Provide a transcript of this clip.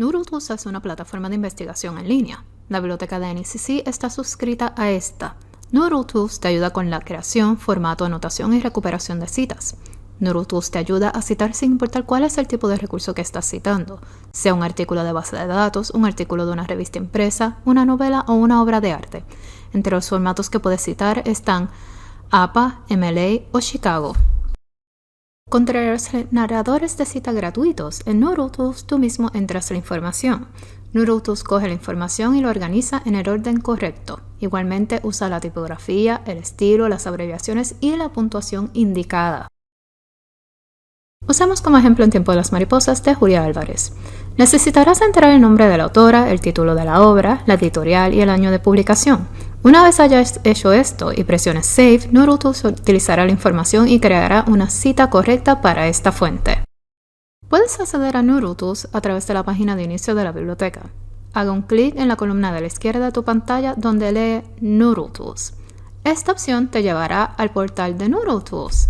NoodleTools es una plataforma de investigación en línea. La biblioteca de NCC está suscrita a esta. NoodleTools te ayuda con la creación, formato, anotación y recuperación de citas. NoodleTools te ayuda a citar sin importar cuál es el tipo de recurso que estás citando, sea un artículo de base de datos, un artículo de una revista impresa, una novela o una obra de arte. Entre los formatos que puedes citar están APA, MLA o Chicago. Contra los narradores de cita gratuitos, en NoodleTools tú mismo entras la información. NoodleTools coge la información y lo organiza en el orden correcto. Igualmente usa la tipografía, el estilo, las abreviaciones y la puntuación indicada. Usamos como ejemplo En tiempo de las mariposas de Julia Álvarez. Necesitarás entrar el nombre de la autora, el título de la obra, la editorial y el año de publicación. Una vez hayas hecho esto y presiones Save, NoodleTools utilizará la información y creará una cita correcta para esta fuente. Puedes acceder a NoodleTools a través de la página de inicio de la biblioteca. Haga un clic en la columna de la izquierda de tu pantalla donde lee NoodleTools. Esta opción te llevará al portal de NoodleTools.